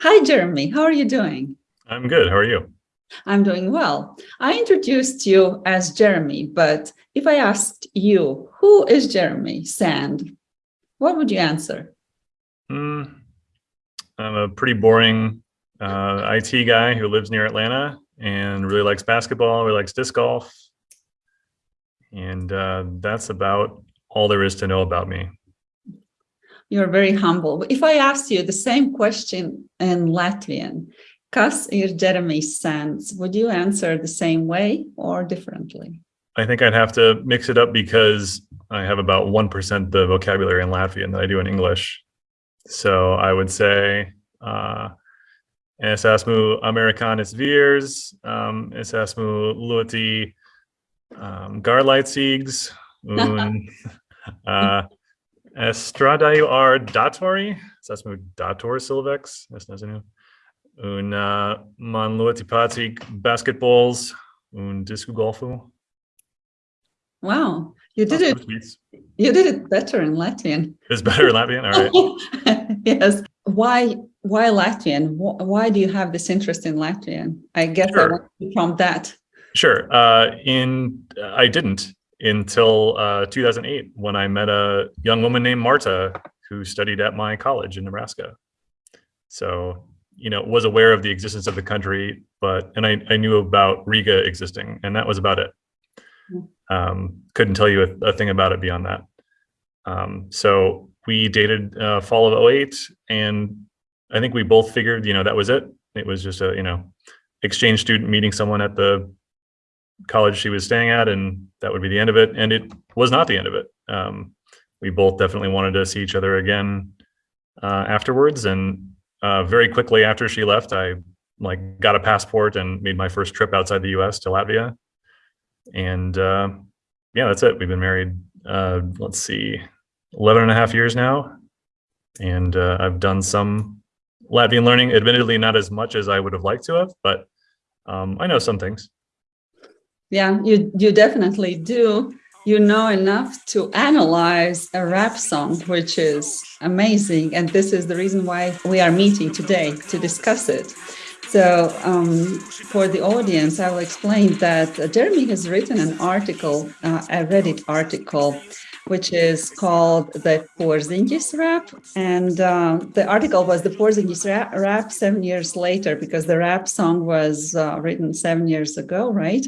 Hi, Jeremy. How are you doing? I'm good. How are you? I'm doing well. I introduced you as Jeremy, but if I asked you, who is Jeremy Sand, what would you answer? Mm, I'm a pretty boring uh, IT guy who lives near Atlanta and really likes basketball, really likes disc golf. And uh, that's about all there is to know about me. You're very humble. If I asked you the same question in Latvian, kas ir Jeremy Sands, would you answer the same way or differently? I think I'd have to mix it up because I have about 1% the vocabulary in Latvian that I do in English. So I would say, uh, es esmu amerikānis vīrs, um, es esmu ļoti um, un uh, es strādāju ar datori, es esmu dators cilvēks, es nezinu. Un uh, man ļoti patīk basketballs un disku golfu. Wow, you did it. You did it better in Latvian. It's better in Latvian. All right. yes. Why? Why Latvian? Why do you have this interest in Latvian? I guess sure. from that. Sure. Uh, in I didn't until uh, 2008 when I met a young woman named Marta who studied at my college in Nebraska. So you know was aware of the existence of the country, but and I, I knew about Riga existing, and that was about it. Um, couldn't tell you a, a, thing about it beyond that. Um, so we dated uh, fall of 08 and I think we both figured, you know, that was it. It was just a, you know, exchange student meeting someone at the college she was staying at and that would be the end of it. And it was not the end of it. Um, we both definitely wanted to see each other again uh, afterwards. And uh, very quickly after she left, I like got a passport and made my first trip outside the US to Latvia and uh, yeah, that's it. We've been married, uh, let's see, 11 and a half years now. And uh, I've done some Latvian learning, admittedly not as much as I would have liked to have, but um, I know some things. Yeah, you, you definitely do. You know enough to analyze a rap song, which is amazing. And this is the reason why we are meeting today to discuss it. So um, for the audience, I will explain that Jeremy has written an article, uh, a Reddit article, which is called the Porziņģis rap. And uh, the article was the Porziņģis rap, rap, seven years later, because the rap song was uh, written seven years ago, right?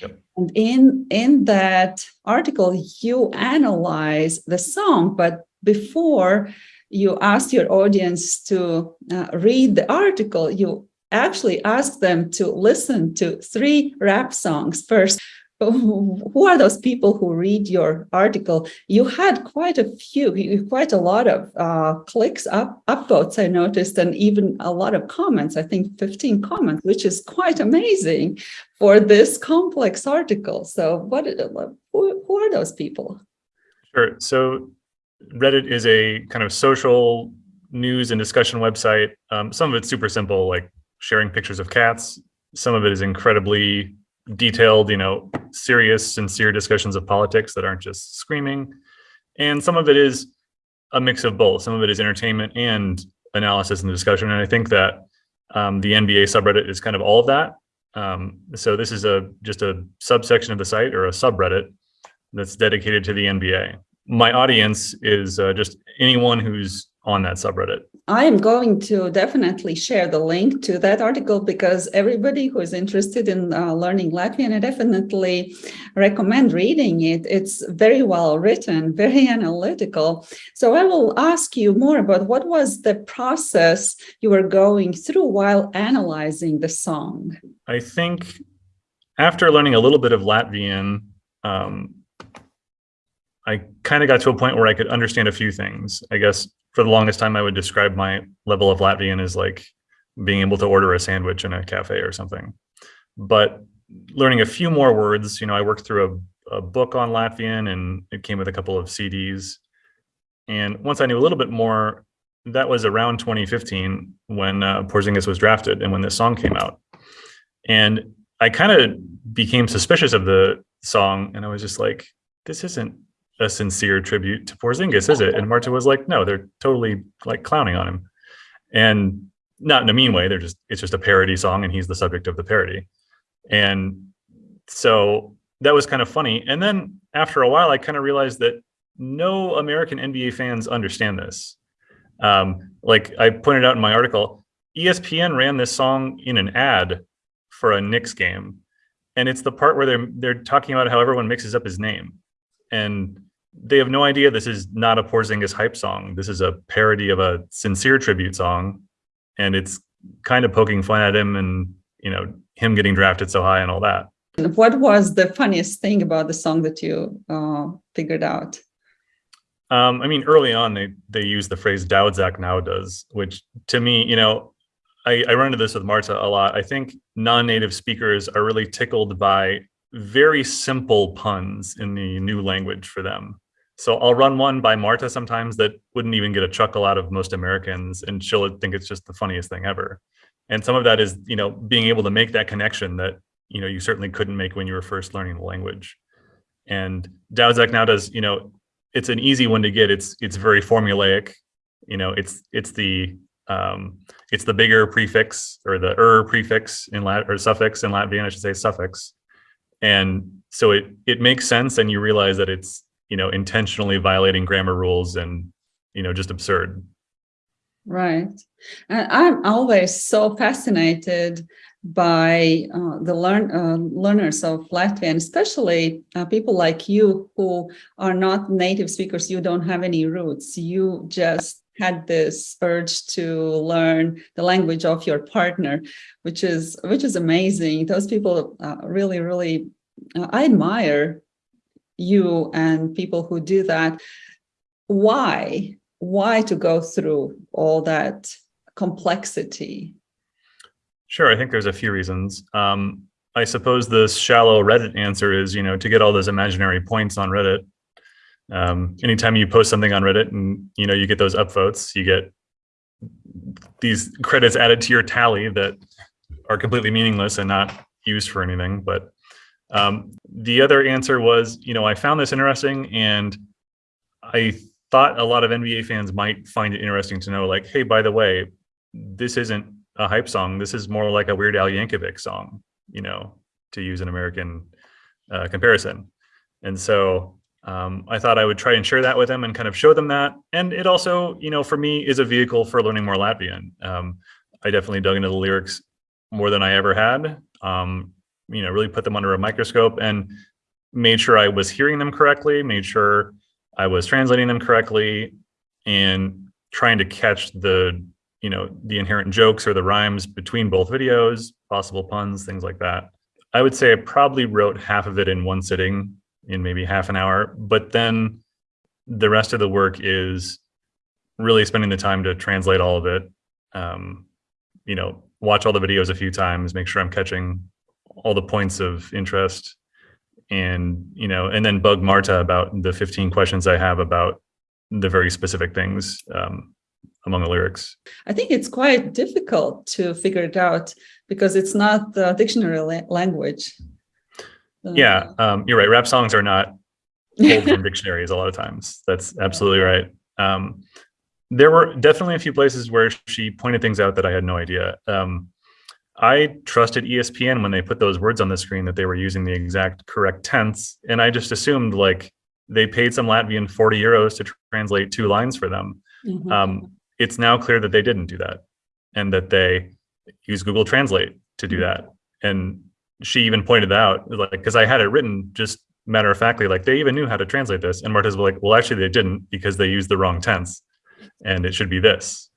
Yep. And in, in that article, you analyze the song, but before you ask your audience to uh, read the article, you actually ask them to listen to three rap songs first. Who are those people who read your article? You had quite a few, quite a lot of uh, clicks, up, upvotes, I noticed, and even a lot of comments, I think 15 comments, which is quite amazing for this complex article. So what, who, who are those people? Sure. So Reddit is a kind of social news and discussion website. Um, some of it's super simple, like sharing pictures of cats. Some of it is incredibly detailed, you know, serious, sincere discussions of politics that aren't just screaming. And some of it is a mix of both. Some of it is entertainment and analysis and discussion. And I think that um, the NBA subreddit is kind of all of that. Um, so this is a just a subsection of the site or a subreddit that's dedicated to the NBA. My audience is uh, just anyone who's on that subreddit. I am going to definitely share the link to that article because everybody who is interested in uh, learning Latvian, I definitely recommend reading it. It's very well written, very analytical. So I will ask you more about what was the process you were going through while analyzing the song? I think after learning a little bit of Latvian, um, I kind of got to a point where I could understand a few things. I guess for the longest time, I would describe my level of Latvian as like being able to order a sandwich in a cafe or something. But learning a few more words, you know, I worked through a, a book on Latvian and it came with a couple of CDs. And once I knew a little bit more, that was around 2015 when uh, Porziņģis was drafted and when this song came out. And I kind of became suspicious of the song and I was just like, this isn't a sincere tribute to Porzingis, is it? And Marta was like, no, they're totally like clowning on him. And not in a mean way, they're just, it's just a parody song and he's the subject of the parody. And so that was kind of funny. And then after a while, I kind of realized that no American NBA fans understand this. Um, like I pointed out in my article, ESPN ran this song in an ad for a Knicks game. And it's the part where they're they're talking about how everyone mixes up his name. And they have no idea this is not a Porzingis hype song. This is a parody of a sincere tribute song. And it's kind of poking fun at him and, you know, him getting drafted so high and all that. What was the funniest thing about the song that you uh, figured out? Um, I mean, early on, they they use the phrase "Daudzak now does," which to me, you know, I, I run into this with Marta a lot. I think non-native speakers are really tickled by very simple puns in the new language for them. So I'll run one by Marta sometimes that wouldn't even get a chuckle out of most Americans, and she'll think it's just the funniest thing ever. And some of that is, you know, being able to make that connection that you know you certainly couldn't make when you were first learning the language. And Daudzak now does, you know, it's an easy one to get. It's it's very formulaic. You know, it's it's the um, it's the bigger prefix or the er prefix in Lat or suffix in Latvian, I should say suffix. And so it it makes sense, and you realize that it's you know intentionally violating grammar rules and you know just absurd. Right, and I'm always so fascinated by uh, the learn, uh, learners of Latvian, especially uh, people like you who are not native speakers, you don't have any roots, you just had this urge to learn the language of your partner, which is which is amazing. Those people uh, really, really, uh, I admire you and people who do that. Why? Why to go through all that complexity Sure, I think there's a few reasons. Um, I suppose the shallow Reddit answer is, you know, to get all those imaginary points on Reddit. Um, anytime you post something on Reddit and, you know, you get those upvotes, you get these credits added to your tally that are completely meaningless and not used for anything. But um, the other answer was, you know, I found this interesting and I thought a lot of NBA fans might find it interesting to know like, hey, by the way, this isn't a hype song. This is more like a Weird Al Yankovic song, you know, to use an American uh, comparison. And so um, I thought I would try and share that with them and kind of show them that. And it also, you know, for me is a vehicle for learning more Latvian. Um, I definitely dug into the lyrics more than I ever had. Um, you know, really put them under a microscope and made sure I was hearing them correctly, made sure I was translating them correctly, and trying to catch the you know, the inherent jokes or the rhymes between both videos, possible puns, things like that. I would say I probably wrote half of it in one sitting in maybe half an hour, but then the rest of the work is really spending the time to translate all of it. Um, you know, watch all the videos a few times, make sure I'm catching all the points of interest and, you know, and then bug Marta about the 15 questions I have about the very specific things um, among the lyrics? I think it's quite difficult to figure it out because it's not the dictionary la language. Uh, yeah, um, you're right. Rap songs are not pulled from dictionaries a lot of times. That's absolutely right. Um, there were definitely a few places where she pointed things out that I had no idea. Um, I trusted ESPN when they put those words on the screen that they were using the exact correct tense. And I just assumed like they paid some Latvian 40 euros to translate two lines for them. Mm -hmm. um, it's now clear that they didn't do that and that they use Google Translate to do that. And she even pointed out, like, because I had it written just matter of factly, like they even knew how to translate this. And Marta's like, well, actually they didn't because they used the wrong tense and it should be this.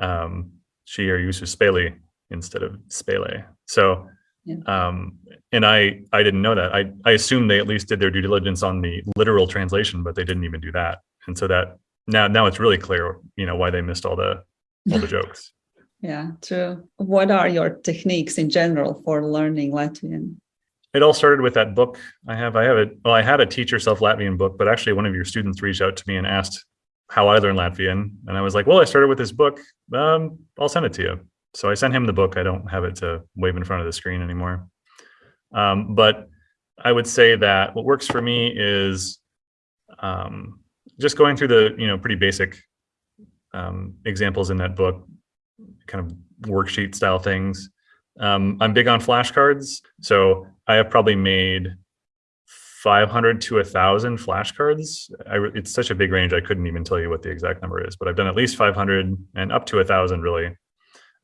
Um, she or uses spele instead of spele. So, yeah. um, and I, I didn't know that. I, I assumed they at least did their due diligence on the literal translation, but they didn't even do that. And so that now now it's really clear you know why they missed all the all the jokes yeah true what are your techniques in general for learning latvian? It all started with that book i have. I have it well i had a teach yourself latvian book but actually one of your students reached out to me and asked how i learned latvian. And i was like well i started with this book. Um, i'll send it to you. So i sent him the book. I don't have it to wave in front of the screen anymore. Um, but i would say that what works for me is um, just going through the you know pretty basic um, examples in that book, kind of worksheet style things. Um, I'm big on flashcards, so I have probably made 500 to thousand flashcards. I, it's such a big range. I couldn't even tell you what the exact number is, but I've done at least 500 and up to thousand really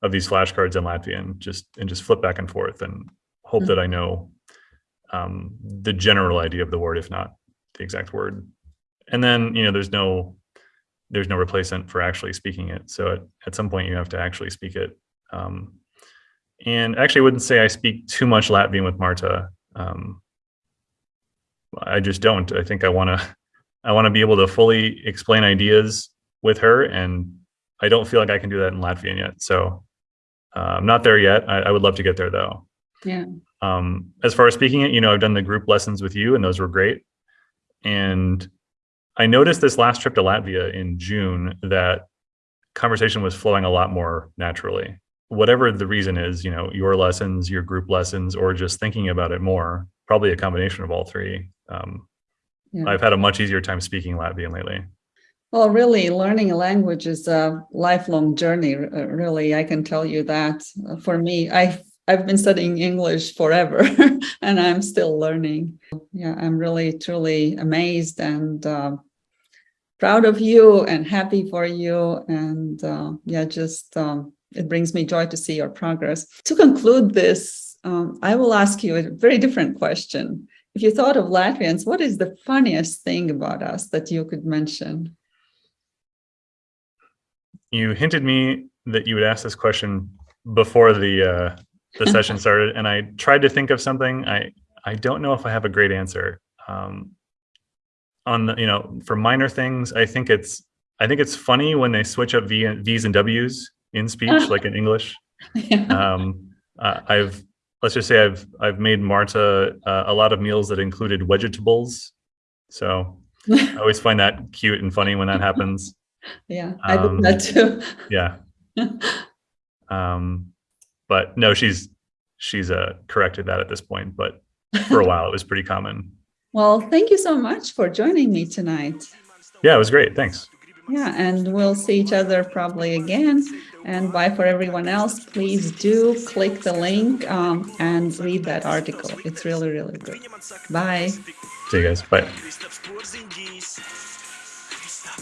of these flashcards in Latvian just and just flip back and forth and hope mm -hmm. that I know um, the general idea of the word, if not the exact word. And then, you know, there's no there's no replacement for actually speaking it. So at, at some point you have to actually speak it. Um, and actually I wouldn't say I speak too much Latvian with Marta. Um, I just don't. I think I want to I want to be able to fully explain ideas with her and I don't feel like I can do that in Latvian yet. So uh, I'm not there yet. I, I, would love to get there though. Yeah. Um, as far as speaking it, you know, I've done the group lessons with you and those were great. And I noticed this last trip to Latvia in June that conversation was flowing a lot more naturally. Whatever the reason is, you know, your lessons, your group lessons, or just thinking about it more, probably a combination of all three. Um, yeah. I've had a much easier time speaking Latvian lately. Well, really, learning a language is a lifelong journey. Really, I can tell you that. For me, I I've been studying English forever and I'm still learning. Yeah, I'm really truly amazed and uh, proud of you and happy for you. And uh, yeah, just um, it brings me joy to see your progress. To conclude this, um, I will ask you a very different question. If you thought of Latvians, what is the funniest thing about us that you could mention? You hinted me that you would ask this question before the uh, the session started and I tried to think of something. I, I don't know if I have a great answer. Um, on the, you know, for minor things, I think it's, I think it's funny when they switch up v, V's and W's in speech, like in English. Yeah. Um, uh, I've, let's just say I've, I've made Marta uh, a lot of meals that included vegetables. So I always find that cute and funny when that happens. Yeah, I um, did that too. yeah. Um, but no, she's she's uh, corrected that at this point. But for a while, it was pretty common. Well, thank you so much for joining me tonight. Yeah, it was great. Thanks. Yeah, and we'll see each other probably again. And bye for everyone else. Please do click the link um, and read that article. It's really, really good. Bye. See you guys. Bye. Stop.